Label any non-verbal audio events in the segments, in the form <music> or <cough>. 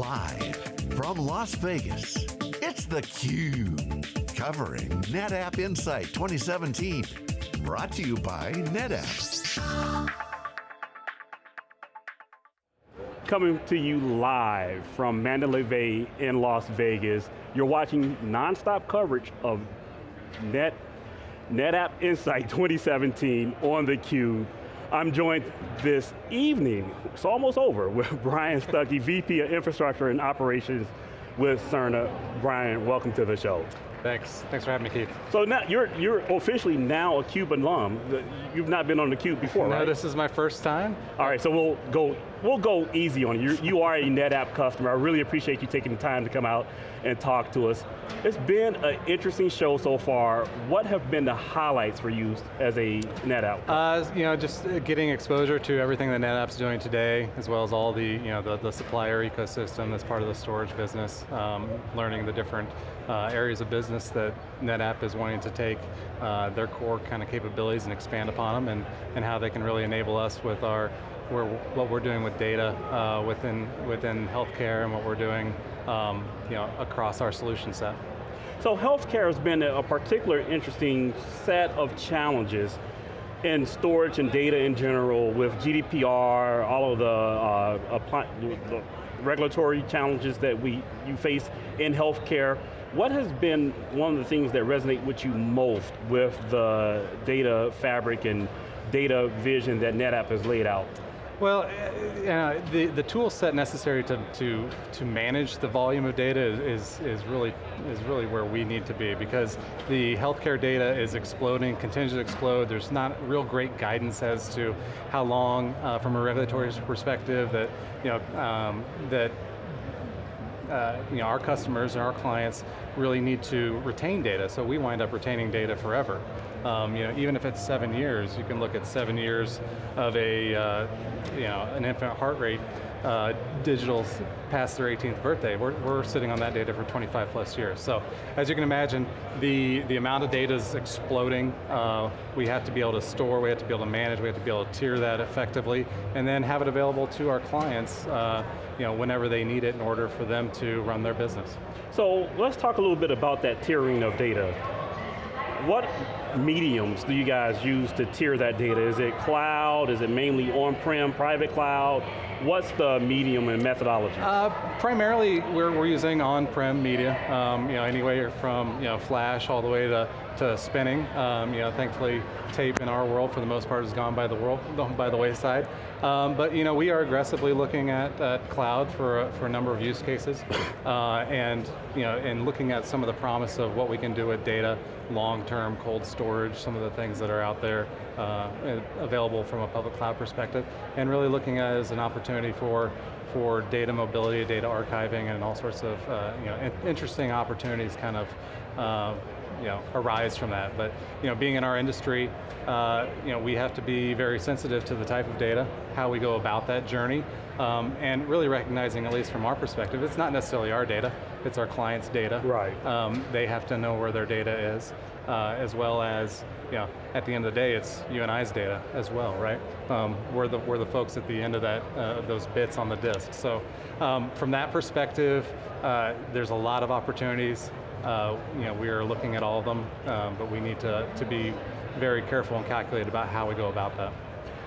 Live from Las Vegas, it's theCUBE. Covering NetApp Insight 2017. Brought to you by NetApp. Coming to you live from Mandalay Bay in Las Vegas. You're watching non-stop coverage of Net, NetApp Insight 2017 on theCUBE. I'm joined this evening, it's almost over, with <laughs> Brian Stuckey, VP of Infrastructure and Operations with Cerner. Brian, welcome to the show. Thanks, thanks for having me, Keith. So now, you're, you're officially now a CUBE alum. You've not been on the CUBE before, no, right? No, this is my first time. All right, so we'll go, we'll go easy on you. You are a NetApp customer. I really appreciate you taking the time to come out and talk to us. It's been an interesting show so far. What have been the highlights for you as a NetApp? Uh, you know, just getting exposure to everything that NetApp's doing today, as well as all the, you know, the, the supplier ecosystem that's part of the storage business, um, learning the different uh, areas of business that NetApp is wanting to take uh, their core kind of capabilities and expand upon them, and, and how they can really enable us with our we're, what we're doing with data uh, within, within healthcare and what we're doing um, you know, across our solution set. So healthcare has been a particular interesting set of challenges in storage and data in general with GDPR, all of the, uh, the regulatory challenges that we you face in healthcare. What has been one of the things that resonate with you most with the data fabric and data vision that NetApp has laid out? Well, uh, the, the tool set necessary to, to, to manage the volume of data is, is, really, is really where we need to be because the healthcare data is exploding, continues to explode, there's not real great guidance as to how long, uh, from a regulatory perspective, that, you know, um, that uh, you know, our customers and our clients really need to retain data, so we wind up retaining data forever. Um, you know, even if it's seven years, you can look at seven years of a, uh, you know, an infant heart rate uh, digital past their 18th birthday. We're, we're sitting on that data for 25 plus years. So, as you can imagine, the, the amount of data is exploding. Uh, we have to be able to store, we have to be able to manage, we have to be able to tier that effectively, and then have it available to our clients uh, you know, whenever they need it in order for them to run their business. So, let's talk a little bit about that tiering of data. What mediums do you guys use to tier that data? Is it cloud, is it mainly on-prem, private cloud? What's the medium and methodology? Uh, primarily, we're, we're using on-prem media, um, you know, anywhere from you know, flash all the way to, to spinning. Um, you know, thankfully, tape in our world, for the most part, has gone by the world, <laughs> by the wayside. Um, but you know, we are aggressively looking at, at cloud for a, for a number of use cases, uh, and you know, and looking at some of the promise of what we can do with data, long-term cold storage, some of the things that are out there uh, available from a public cloud perspective, and really looking at it as an opportunity for for data mobility, data archiving, and all sorts of uh, you know, in interesting opportunities kind of uh, you know, arise from that. But you know, being in our industry, uh, you know, we have to be very sensitive to the type of data, how we go about that journey, um, and really recognizing, at least from our perspective, it's not necessarily our data, it's our client's data. Right. Um, they have to know where their data is, uh, as well as, you know, at the end of the day, it's you and I's data as well, right? Um, we're, the, we're the folks at the end of that, uh, those bits on the disk. So um, from that perspective, uh, there's a lot of opportunities. Uh, you know, we are looking at all of them, um, but we need to, to be very careful and calculated about how we go about that.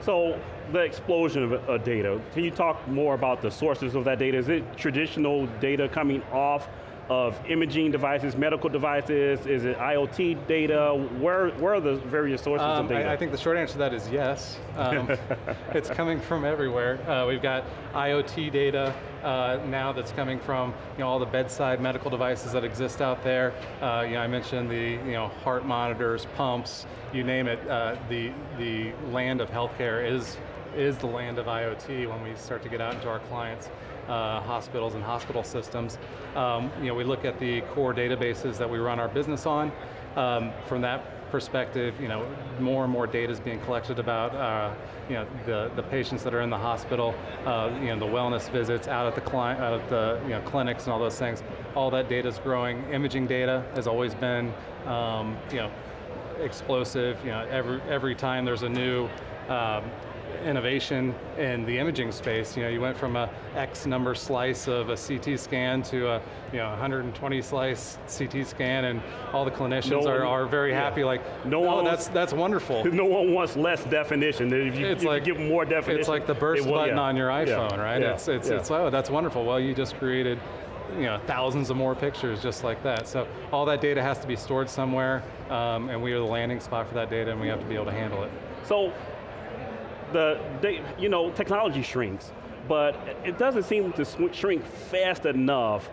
So, the explosion of uh, data, can you talk more about the sources of that data? Is it traditional data coming off of imaging devices, medical devices? Is it IoT data? Where, where are the various sources um, of data? I, I, think the short answer to that is yes. Um, <laughs> it's coming from everywhere. Uh, we've got IoT data uh, now that's coming from you know, all the bedside medical devices that exist out there. Uh, you know, I mentioned the you know, heart monitors, pumps, you name it. Uh, the, the land of healthcare is, is the land of IoT when we start to get out into our clients uh, hospitals and hospital systems. Um, you know, we look at the core databases that we run our business on. Um, from that perspective, you know, more and more data is being collected about, uh, you know, the, the patients that are in the hospital, uh, you know, the wellness visits out at the client, out at the you know, clinics and all those things. All that data is growing. Imaging data has always been, um, you know, explosive. You know, every every time there's a new um, innovation in the imaging space. You know, you went from a X number slice of a CT scan to a you know 120 slice CT scan, and all the clinicians No are, one- are very yeah. happy. Like, No oh, one that's that's wonderful. <laughs> No one wants less definition. If you, It's if you give more definition, It's like the burst will- button yeah. on your Yeah. iPhone, right? Yeah. It's it's Yeah. it's oh that's wonderful. Well, you just created you know thousands of more pictures just like that. So all that data has to be stored somewhere, um, and we are the landing spot for that data, and we have to be able to handle it. So, the they, you know technology shrinks, but it doesn't seem to shrink fast enough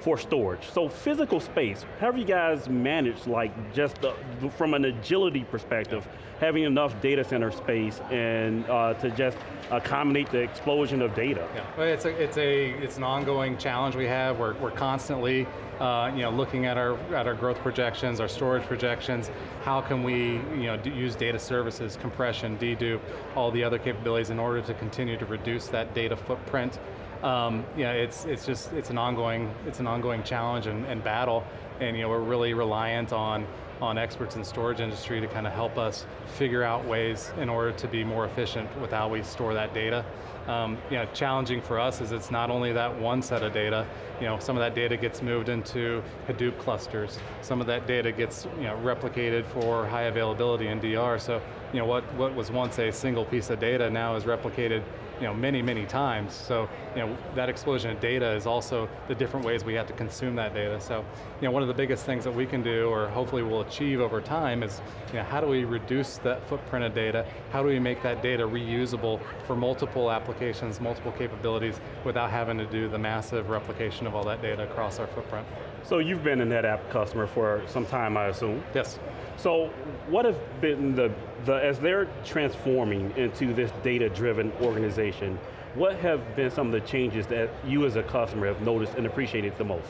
for storage. So physical space, how have you guys managed like just the, from an agility perspective, having enough data center space and uh, to just accommodate the explosion of data? Yeah, well, it's a, it's a it's an ongoing challenge we have. We're, we're constantly uh, you know looking at our at our growth projections, our storage projections. How can we you know use data services, compression, dedupe, all the other capabilities in order to continue to reduce that data footprint. Um, you know, it's it's just it's an ongoing it's an ongoing challenge and, and battle, and you know we're really reliant on on experts in storage industry to kind of help us figure out ways in order to be more efficient with how we store that data. Um, you know, challenging for us is it's not only that one set of data, you know, some of that data gets moved into Hadoop clusters, some of that data gets you know, replicated for high availability in DR, so you know, what, what was once a single piece of data now is replicated you know, many, many times. So, you know, that explosion of data is also the different ways we have to consume that data. So, you know, one of the biggest things that we can do, or hopefully we'll achieve over time, is, you know, how do we reduce that footprint of data? How do we make that data reusable for multiple applications, multiple capabilities, without having to do the massive replication of all that data across our footprint? So you've been a NetApp customer for some time, I assume. Yes. So what have been the, the as they're transforming into this data-driven organization, what have been some of the changes that you as a customer have noticed and appreciated the most?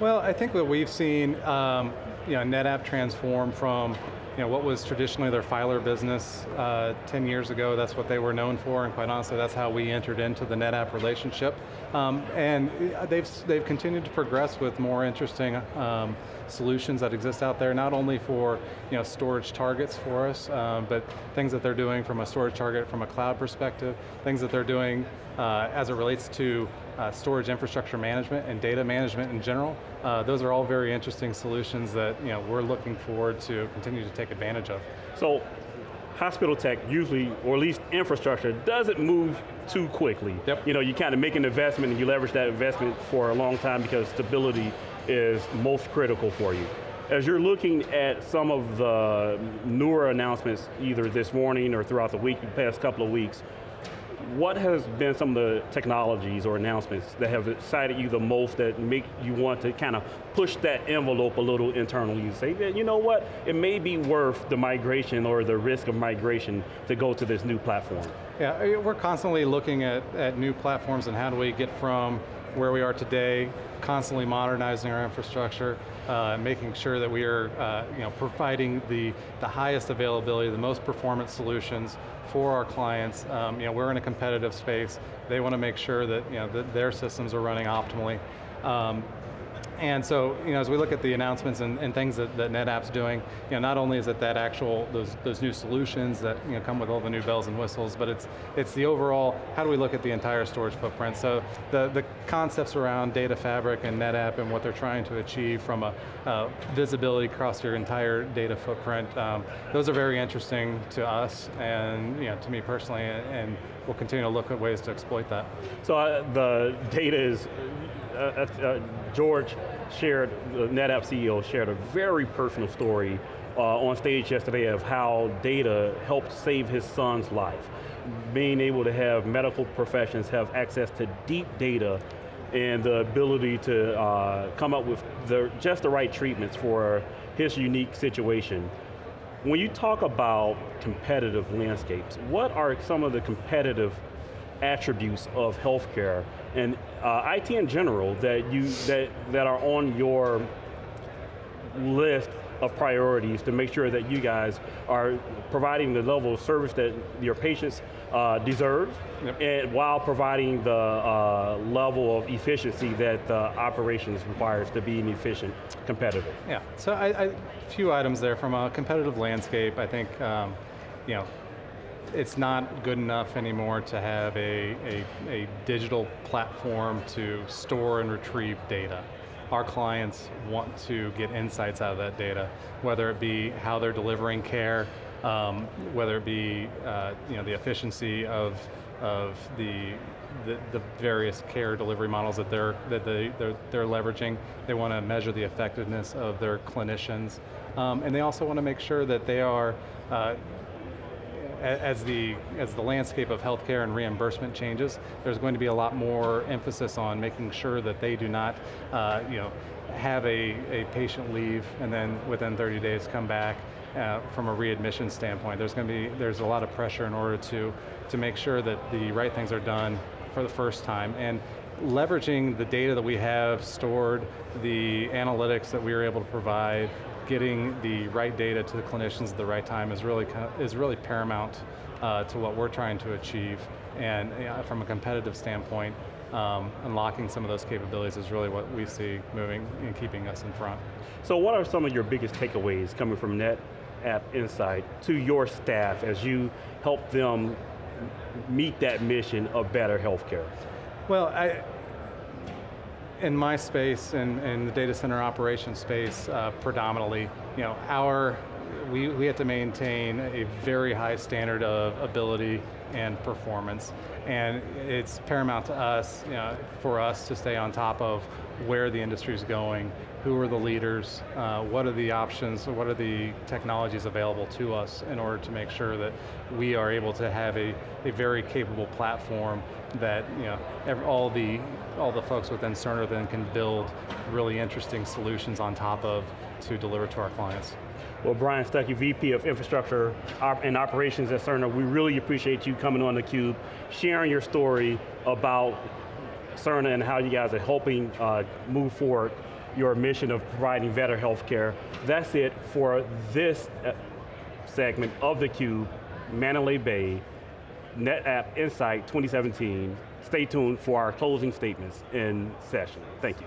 Well, I think what we've seen, um, you know, NetApp transform from, you know, what was traditionally their filer business uh, 10 years ago. That's what they were known for, and quite honestly, that's how we entered into the NetApp relationship. Um, and they've they've continued to progress with more interesting um, solutions that exist out there, not only for you know storage targets for us, um, but things that they're doing from a storage target from a cloud perspective, things that they're doing uh, as it relates to uh, storage infrastructure management and data management in general. Uh, those are all very interesting solutions that you know we're looking forward to continue to take advantage of. So hospital tech usually, or at least infrastructure, doesn't move too quickly. Yep. You know, you kind of make an investment and you leverage that investment for a long time because stability is most critical for you. As you're looking at some of the newer announcements, either this morning or throughout the week, the past couple of weeks, what has been some of the technologies or announcements that have excited you the most that make you want to kind of push that envelope a little internally? You say, "Yeah, you know what, it may be worth the migration or the risk of migration to go to this new platform. Yeah, uh, we're constantly looking at, at new platforms and how do we get from where we are today, constantly modernizing our infrastructure, uh, making sure that we are uh, you know, providing the, the highest availability, the most performance solutions for our clients. Um, you know, we're in a competitive space. They want to make sure that, you know, that their systems are running optimally. Um, and so, you know, as we look at the announcements and, and things that, that NetApp's doing, you know, not only is it that actual, those, those new solutions that, you know, come with all the new bells and whistles, but it's, it's the overall, how do we look at the entire storage footprint? So the, the concepts around data fabric and NetApp and what they're trying to achieve from a visibility across your entire data footprint, um, those are very interesting to us and, you know, to me personally, and, and we'll continue to look at ways to exploit that. So uh, the data is, uh, uh, uh, George shared, the NetApp CEO shared a very personal story uh, on stage yesterday of how data helped save his son's life. Being able to have medical professions have access to deep data and the ability to uh, come up with the, just the right treatments for his unique situation. When you talk about competitive landscapes, what are some of the competitive attributes of healthcare and uh, IT in general that you that that are on your list of priorities to make sure that you guys are providing the level of service that your patients uh, deserve, Yep. and while providing the uh, level of efficiency that the operations requires to be an efficient competitor. Yeah, so I, I, a few items there from a competitive landscape. I think, um, you know, it's not good enough anymore to have a, a, a digital platform to store and retrieve data. Our clients want to get insights out of that data, whether it be how they're delivering care, um, whether it be uh, you know, the efficiency of, of the, the, the, various care delivery models that they're, that they, they're, they're leveraging. They want to measure the effectiveness of their clinicians. Um, and they also want to make sure that they are uh, as the, as the landscape of healthcare and reimbursement changes, there's going to be a lot more emphasis on making sure that they do not uh, you know, have a, a patient leave and then within 30 days come back uh, from a readmission standpoint. There's going to be, there's a lot of pressure in order to, to make sure that the right things are done for the first time. And leveraging the data that we have stored, the analytics that we are able to provide, getting the right data to the clinicians at the right time is really, is really paramount uh, to what we're trying to achieve. And from a competitive standpoint, um, unlocking some of those capabilities is really what we see moving and keeping us in front. So what are some of your biggest takeaways coming from NetApp Insight to your staff as you help them meet that mission of better healthcare? Well, I, in my space, in, in the data center operation space, uh, predominantly, you know, our, we, we have to maintain a very high standard of ability and performance. And it's paramount to us, you know, for us to stay on top of where the industry is going, who are the leaders, uh, what are the options, what are the technologies available to us in order to make sure that we are able to have a, a very capable platform that you know, every, all, the, all the folks within Cerner then can build really interesting solutions on top of to deliver to our clients. Well, Brian Stuckey, VP of Infrastructure and Operations at Cerner, we really appreciate you coming on theCUBE, sharing your story about Cerner and how you guys are helping uh, move forward your mission of providing better healthcare. That's it for this uh, segment of theCUBE, Mandalay Bay, NetApp Insight 2017. Stay tuned for our closing statements in session. Thank you.